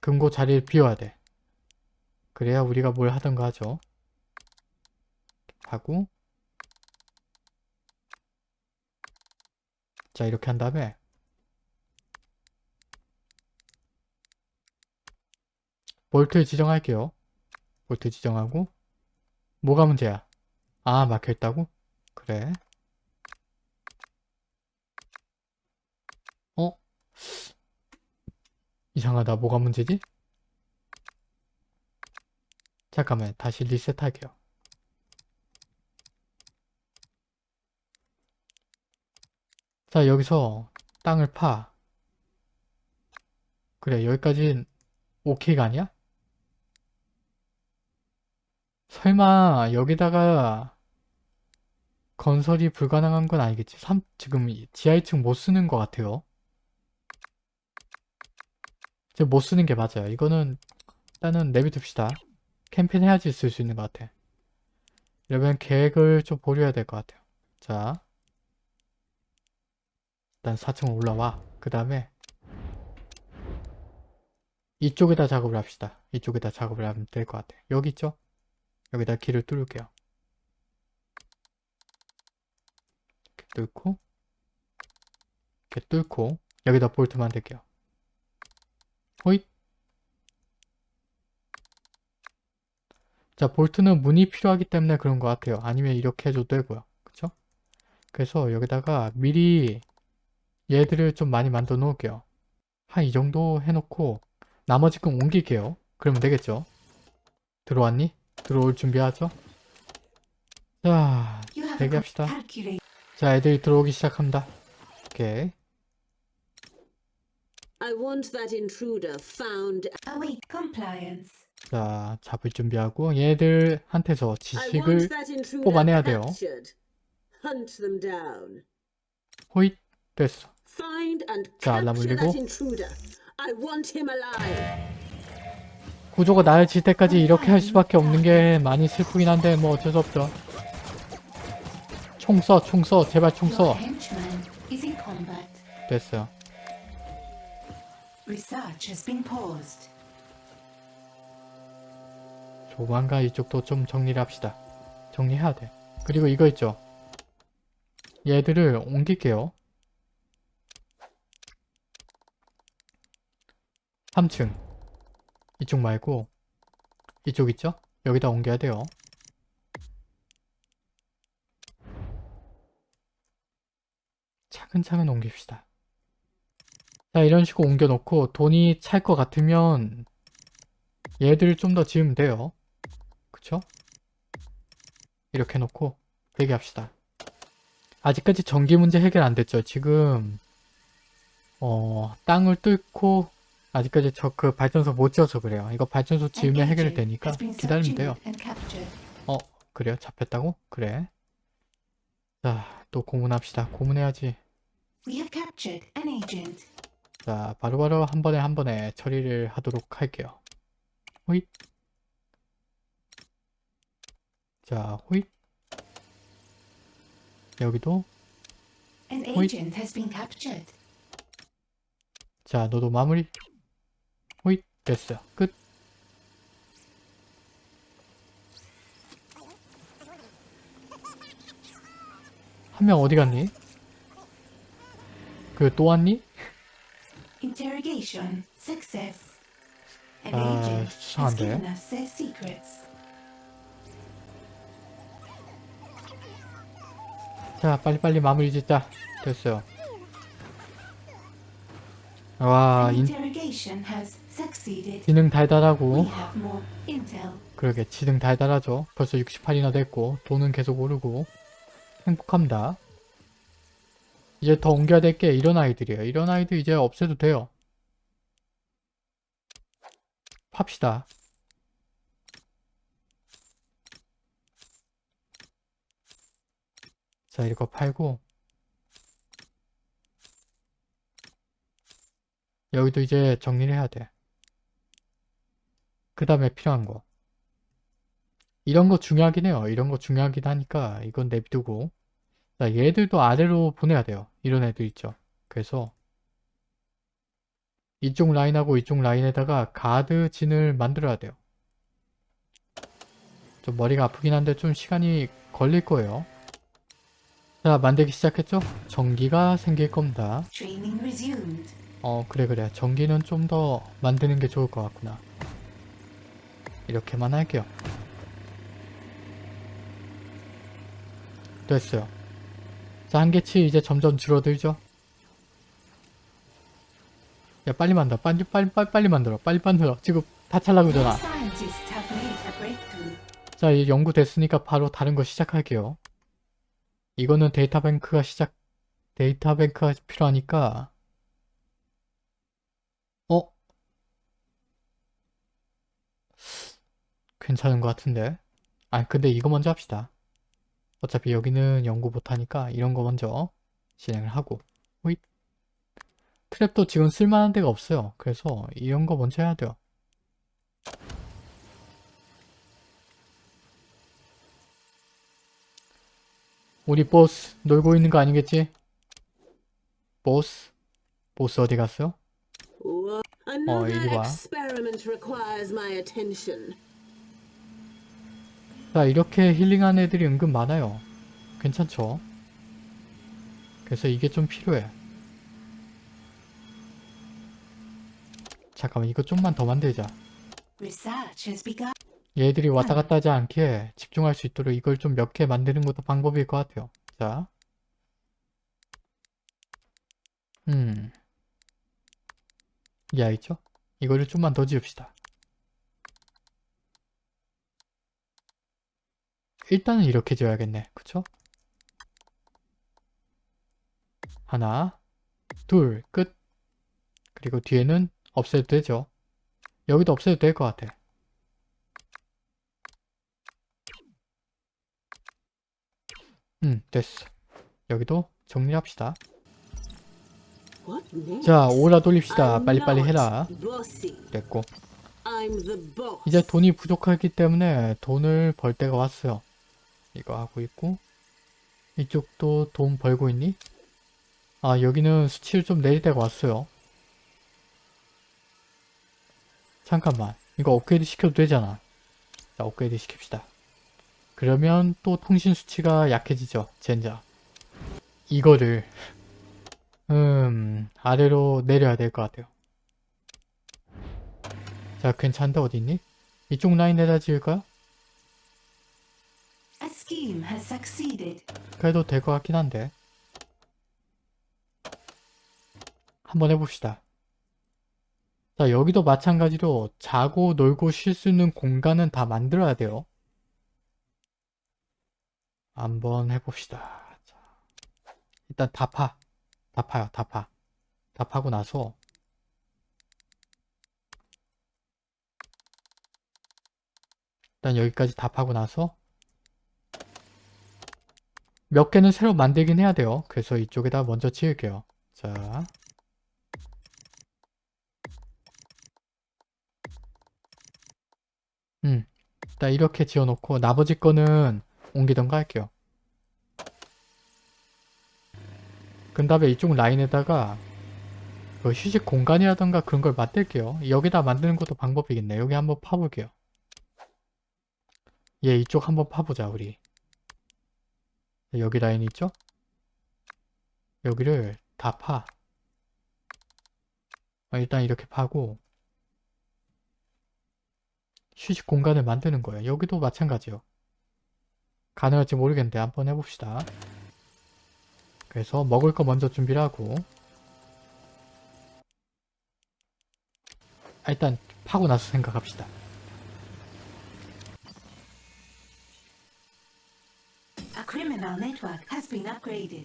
금고 자리를 비워야 돼. 그래야 우리가 뭘 하던가 하죠. 하고 자 이렇게 한 다음에 볼트 지정할게요. 볼트 지정하고 뭐가 문제야? 아 막혀있다고? 그래 어? 이상하다 뭐가 문제지? 잠깐만 다시 리셋할게요. 자 여기서 땅을 파 그래 여기까진 오케이가 아니야? 설마 여기다가 건설이 불가능한 건 아니겠지? 3, 지금 이 지하 2층 못 쓰는 것 같아요. 이제 못 쓰는 게 맞아요. 이거는 일단은 내비둡시다. 캠페인 해야지 쓸 수 있는 것 같아. 이러면 계획을 좀 보려야 될 것 같아요. 자, 일단 4층 올라와. 그 다음에 이쪽에다 작업을 합시다. 이쪽에다 작업을 하면 될 것 같아. 여기 있죠? 여기다 길을 뚫을게요. 이렇게 뚫고 이렇게 뚫고 여기다 볼트 만들게요. 호잇 자 볼트는 문이 필요하기 때문에 그런 것 같아요. 아니면 이렇게 해줘도 되고요. 그쵸? 그래서 여기다가 미리 얘들을 좀 많이 만들어 놓을게요. 한 이 정도 해놓고 나머지 건 옮길게요. 그러면 되겠죠? 들어왔니? 들어올 준비하죠? 자, 대기합시다. 자, 애들이 들어오기 시작합니다. 오케이. I want that intruder found. Await compliance. 자, 잡을 준비하고 얘들한테서 지식을 뽑아내야 돼요. 호잇 됐어. Find and 자, 알람 울리고. that intruder. I want him alive. 구조가 나아질 때까지 이렇게 할 수밖에 없는 게 많이 슬프긴 한데 뭐 어쩔 수 없죠. 총 써, 총 써, 제발 총 써. 됐어요. Research has been paused. 조만간 이쪽도 좀 정리를 합시다. 정리해야 돼. 그리고 이거 있죠. 얘들을 옮길게요. 3층. 이쪽 말고 이쪽 있죠? 여기다 옮겨야 돼요. 차근차근 옮깁시다. 자 이런 식으로 옮겨 놓고 돈이 찰 것 같으면 얘들을 좀더 지으면 돼요. 그쵸? 이렇게 해놓고 대기합시다. 아직까지 전기 문제 해결 안 됐죠. 지금 어 땅을 뚫고 아직까지 저 그 발전소 못 지어서 그래요. 이거 발전소 지으면 해결이 되니까 기다리면 돼요. 어 그래요? 잡혔다고? 그래. 자 또 고문합시다. 고문해야지. 자 바로바로 한 번에 한 번에 처리를 하도록 할게요. 호잇. 자 호잇. 여기도 captured. 자, 너도 마무리. 됐어요. 끝. 한 명 어디 갔니? 그 또 왔니? Interrogation success. An 아, agent has 수상한데. given us their secrets. 자, 빨리빨리 마무리 짓자. 됐어요. 와, An 인, interrogation has. 지능 달달하고 그러게 지능 달달하죠. 벌써 68이나 됐고 돈은 계속 오르고 행복합니다. 이제 더 옮겨야 될 게 이런 아이들이에요. 이런 아이들 이제 없애도 돼요. 팝시다. 자 이거 팔고 여기도 이제 정리를 해야 돼. 그 다음에 필요한 거. 이런 거 중요하긴 해요. 이런 거 중요하긴 하니까 이건 내비두고 자 얘들도 아래로 보내야 돼요. 이런 애들 있죠. 그래서 이쪽 라인하고 이쪽 라인에다가 가드 진을 만들어야 돼요. 좀 머리가 아프긴 한데 좀 시간이 걸릴 거예요. 자 만들기 시작했죠? 전기가 생길 겁니다. 어 그래 그래 전기는 좀 더 만드는 게 좋을 것 같구나 이렇게만 할게요. 됐어요. 자 한계치 이제 점점 줄어들죠? 야 빨리 만들어. 빨리 빨리 빨리 빨리 만들어. 빨리 만들어. 지금 다 찰라고 Our 잖아. scientists have made a breakthrough. 자 이제 연구 됐으니까 바로 다른 거 시작할게요. 이거는 데이터 뱅크가 시작 데이터 뱅크가 필요하니까 어? 괜찮은 것 같은데 아 근데 이거 먼저 합시다 어차피 여기는 연구 못하니까 이런 거 먼저 진행을 하고 호잇 트랩도 지금 쓸만한 데가 없어요 그래서 이런 거 먼저 해야 돼요 우리 보스 놀고 있는 거 아니겠지? 보스? 보스 어디 갔어요? Another 이리 와. 자 이렇게 힐링한 애들이 은근 많아요 괜찮죠? 그래서 이게 좀 필요해 잠깐만 이거 좀만 더 만들자. 얘들이 왔다 갔다 하지 않게 집중할 수 있도록 이걸 좀 몇 개 만드는 것도 방법일 것 같아요 자 음. 이 아이죠? 이거를 좀만 더 지읍시다 일단은 이렇게 지어야겠네. 그쵸? 하나 둘 끝. 그리고 뒤에는 없애도 되죠. 여기도 없애도 될 것 같아. 음 됐어. 여기도 정리합시다? 자 오라 돌립시다. 빨리빨리 해라. 됐고. 이제 돈이 부족하기 때문에 돈을 벌 때가 왔어요 이거 하고 있고 이쪽도 돈 벌고 있니? 아 여기는 수치를 좀 내릴 때가 왔어요 잠깐만 이거 업그레이드 시켜도 되잖아 자 업그레이드 시킵시다 그러면 또 통신 수치가 약해지죠 젠자 이거를 음 아래로 내려야 될 것 같아요 자 괜찮은데 어디있니? 이쪽 라인에다 지을까요? A scheme has succeeded. 그래도 될 것 같긴 한데. 한번 해봅시다. 자 여기도 마찬가지로 자고 놀고 쉴 수 있는 공간은 다 만들어야 돼요. 한번 해봅시다. 자, 일단 다 파. 다 파요 다 파. 다 파고 나서. 일단 여기까지 다 파고 나서 몇 개는 새로 만들긴 해야 돼요. 그래서 이쪽에다 먼저 지을게요. 자. 음. 일단 이렇게 지어놓고 나머지 거는 옮기던가 할게요. 그 다음에 이쪽 라인에다가 그 휴식 공간이라던가 그런 걸 만들게요. 여기다 만드는 것도 방법이겠네. 여기 한번 파볼게요. 얘 이쪽 한번 파보자 우리. 여기 라인 있죠? 여기를 다 파. 어, 일단 이렇게 파고 휴식 공간을 만드는 거예요. 여기도 마찬가지요. 가능할지 모르겠는데 한번 해봅시다. 그래서 먹을 거 먼저 준비를 하고 아, 일단 파고 나서 생각합시다. A criminal network has been upgraded.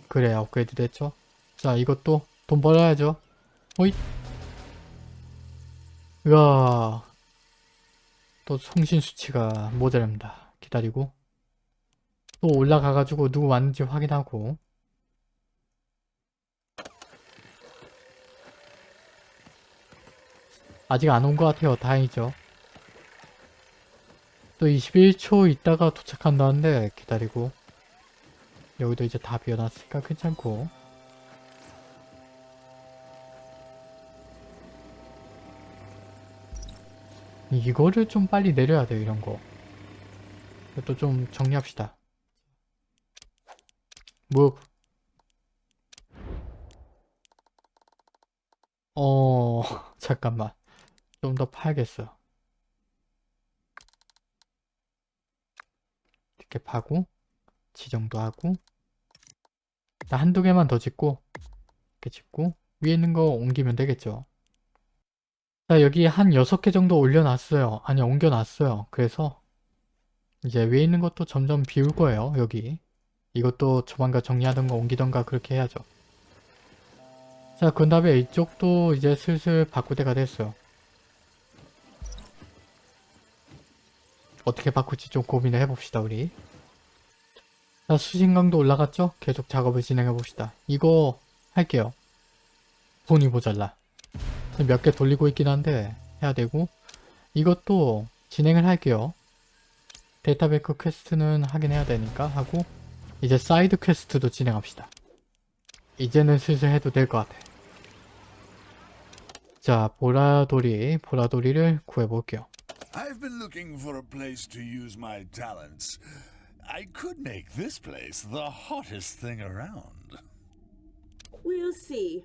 그래 업그레이드 됐죠? 자 이것도 돈 벌어야죠. 호잇. 으아. 또 송신 수치가 모자랍니다. 기다리고 또 올라가 가지고 누구 왔는지 확인하고 아직 안 온 것 같아요. 다행이죠. 또 21초 있다가 도착한다는데 기다리고 여기도 이제 다 비워놨으니까 괜찮고. 이거를 좀 빨리 내려야 돼요 이런 거. 이것도 좀 정리합시다. move 어 잠깐만. 좀 더 파야겠어. 이렇게 파고 지정도 하고 일단 한두 개만 더 짓고 이렇게 짓고 위에 있는 거 옮기면 되겠죠? 자 여기 한 6개 정도 올려놨어요. 아니 옮겨놨어요. 그래서 이제 위에 있는 것도 점점 비울 거예요 여기. 이것도 조만간 정리하던가 옮기던가 그렇게 해야죠. 자 그 다음에 이쪽도 이제 슬슬 바꿀 때가 됐어요. 어떻게 바꿀지 좀 고민을 해봅시다 우리 자 수신강도 올라갔죠? 계속 작업을 진행해 봅시다. 이거 할게요. 돈이 모자라. 몇 개 돌리고 있긴 한데 해야 되고. 이것도 진행을 할게요. 데이터뱅크 퀘스트는 하긴 해야 되니까 하고 이제 사이드 퀘스트도 진행합시다. 이제는 슬슬 해도 될 것 같아. 자 보라돌이 보라돌이를 구해볼게요. I've been looking for a place to use my talents. I could make this place the hottest thing around. We'll see.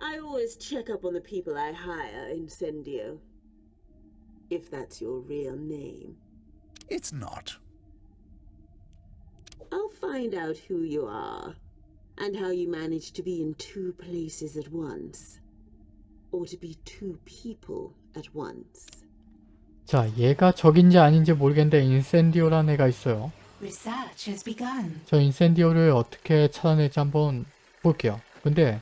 I always check up on the people I hire, Incendio. If that's your real name. It's not. I'll find out who you are, and how you manage to be in two places at once. Or to be two people at once. 자 얘가 적인지 아닌지 모르겠는데 인센디오라는 애가 있어요. 저 인센디오를 어떻게 찾아낼지 한번 볼게요. 근데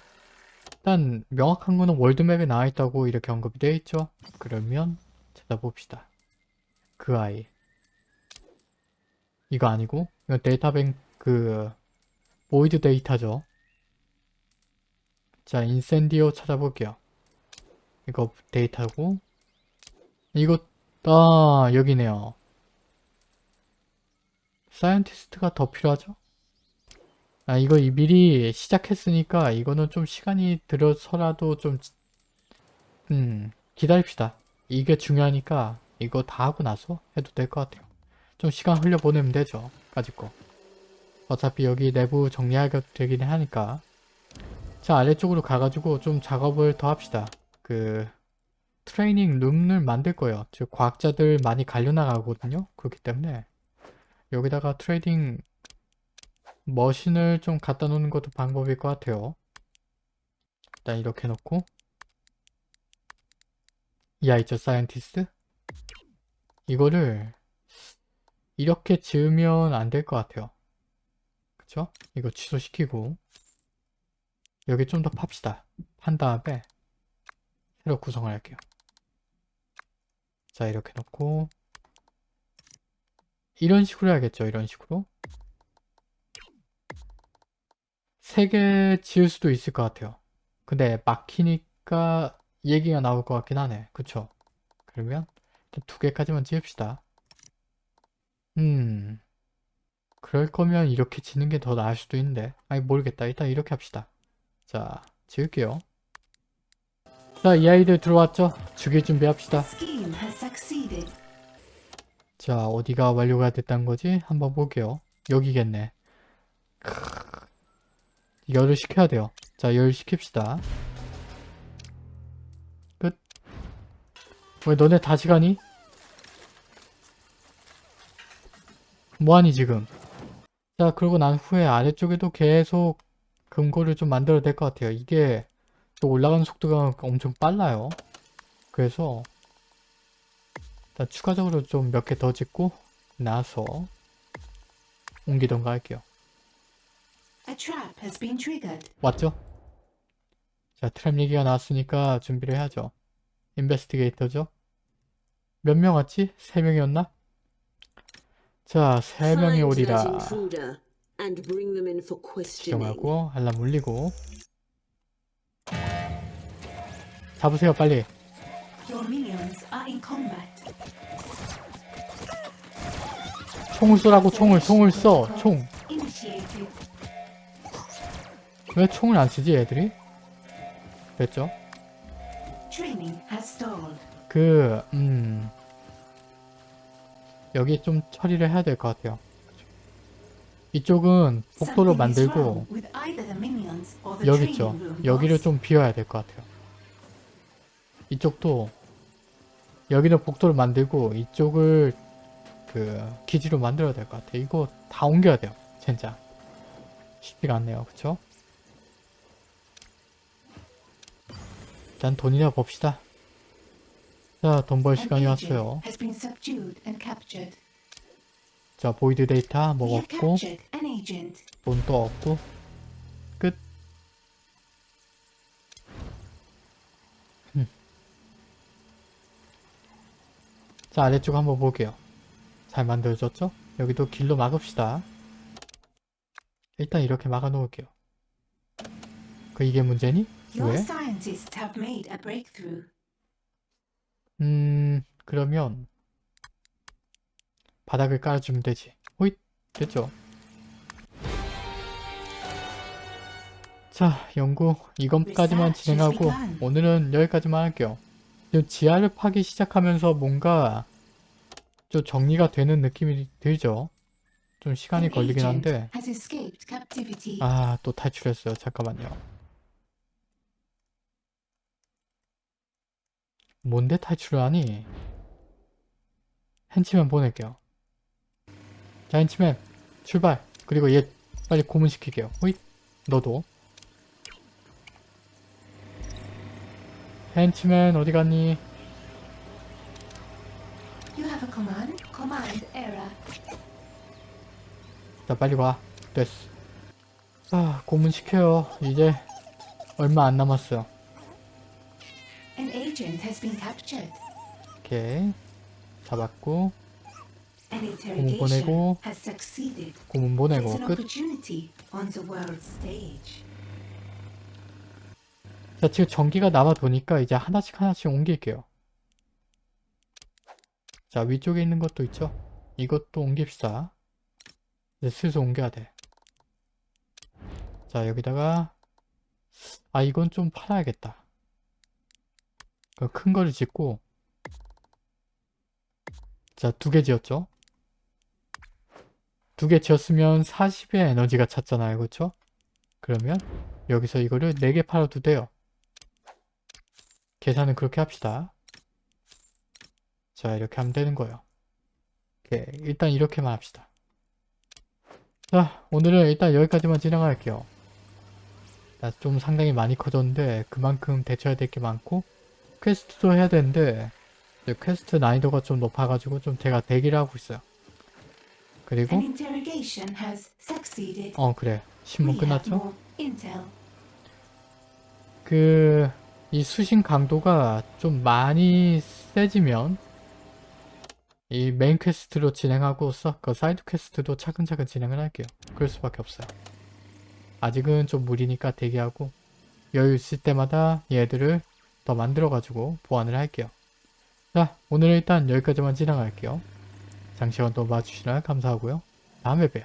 일단 명확한 거는 월드맵에 나와 있다고 이렇게 언급이 되어 있죠. 그러면 찾아봅시다. 그 아이. 이거 아니고 이거 데이터뱅 그 void 데이터죠. 자 인센디오 찾아볼게요. 이거 데이터고 이거 아 여기네요. scientist가 더 필요하죠? 아 이거 이 미리 시작했으니까 이거는 좀 시간이 들어서라도 좀 음, 기다립시다. 이게 중요하니까 이거 다 하고 나서 해도 될 것 같아요. 좀 시간 흘려보내면 되죠. 까짓 거. 어차피 여기 내부 정리하게 되긴 하니까 자 아래쪽으로 가가지고 좀 작업을 더 합시다. 그 training room을 만들 거예요. 즉 과학자들 많이 갈려나가거든요. 그렇기 때문에 여기다가 training machine을 좀 갖다 놓는 것도 방법일 것 같아요. 일단 이렇게 놓고 이 아이죠 scientist 이거를 이렇게 지으면 안 될 것 같아요. 그쵸? 이거 취소시키고 여기 좀 더 팝시다. 판 다음에 새로 구성을 할게요. 자 이렇게 놓고 이런 식으로 해야겠죠. 이런 식으로. 세 개 지을 수도 있을 것 같아요. 근데 막히니까 얘기가 나올 것 같긴 하네. 그쵸? 그러면 두 개까지만 지읍시다. 음... 그럴 거면 이렇게 지는 게 더 나을 수도 있는데 아니 모르겠다. 일단 이렇게 합시다. 자, 지을게요. 자, 이 아이들 들어왔죠? 죽일 준비합시다. 자 어디가 완료가 됐다는 거지? 한번 볼게요. 여기겠네. 크으. 열을 식혀야 돼요. 자열 식힙시다. 끝. 왜 너네 다시 가니? 뭐하니 지금? 자 그러고 난 후에 아래쪽에도 계속 금고를 좀 만들어야 될 것 같아요. 이게 또 올라가는 속도가 엄청 빨라요. 그래서 일단 추가적으로 좀 몇 개 더 짓고 나서 옮기던가 할게요. A trap has been triggered. 왔죠? 자 트랩 얘기가 나왔으니까 준비를 해야죠. 인베스티게이터죠? 몇 명 왔지? 세 명이었나? 자, 세 명이 Find that 오리라. 지정하고 알람 울리고 잡으세요 빨리. 총을 쏘라고 총을 총을 쏴총 왜. 총을 안 쓰지 애들이? 됐죠? 그, 음, 여기 좀 처리를 해야 될 것 같아요. 이쪽은 is 만들고, 여기 있죠. 여기를. 좀 비워야 될 것 같아요. 이쪽도, 여기는 복도를 만들고, 이쪽을 그, 기지로 만들어야 될 것 같아요. 이거 다 옮겨야 돼요. 진짜. 쉽지가 않네요. 그쵸? 일단 돈이나 봅시다. 자, 돈 벌 시간이 왔어요. 자, void 데이터 먹었고, agent. 돈도 없고, 자, 아래쪽 한번 볼게요. 잘 만들어졌죠? 여기도 길로 막읍시다. 일단 이렇게 막아 놓을게요. 그 이게 문제니? 왜? 음, 그러면 바닥을 깔아주면 되지. 호잇! 됐죠? 자, 연구 이것까지만 Research 진행하고. 오늘은 여기까지만 할게요. 지하를 파기 시작하면서 뭔가 좀 정리가 되는 느낌이 들죠? 좀 시간이 걸리긴 한데. 아, 또 탈출했어요. 잠깐만요. 뭔데 탈출을 하니? henchman 보낼게요. 자, henchman 출발. 그리고 얘 빨리 고문시킬게요. 호잇. 너도. Henchman 어디 갔니? You have a command? Command error. 자, 빨리 와. 됐어. 아, 고문시켜요. 이제 얼마 안 남았어요. An agent has been captured. 오케이. 잡았고, interrogation 보내고. 고문 보내고 끝. 자, 지금 전기가 남아 도니까 이제 하나씩 하나씩 옮길게요. 자, 위쪽에 있는 것도 있죠? 이것도 옮깁시다. 이제 슬슬 옮겨야 돼. 자, 여기다가 아, 이건 좀 팔아야겠다. 그큰 거를 짓고 자, 두 개 지었죠? 두 개 지었으면 40의 에너지가 찼잖아요. 그렇죠? 그러면 여기서 이거를 4개 팔아도 돼요. 계산은 그렇게 합시다. 자, 이렇게 하면 되는 거예요. 오케이, 일단 이렇게만 합시다. 자, 오늘은 일단 여기까지만 진행할게요. 나좀 상당히 많이 커졌는데 그만큼 대처해야 될 게 많고 퀘스트도 해야 되는데 퀘스트 난이도가 좀 높아가지고 좀 제가 대기를 하고 있어요. 그리고. 어 그래 신문 끝났죠? 그, 이 수신 강도가 좀 많이 세지면 이 메인 퀘스트로 진행하고 서, 그 사이드 퀘스트도 차근차근 진행을 할게요. 그럴 수밖에 없어요. 아직은 좀 무리니까 대기하고 여유 있을 때마다 얘들을 더 만들어가지고 보완을 할게요. 자, 오늘은 일단 여기까지만 진행할게요. 장시간 또 봐주셔서 감사하고요. 다음에 봬요.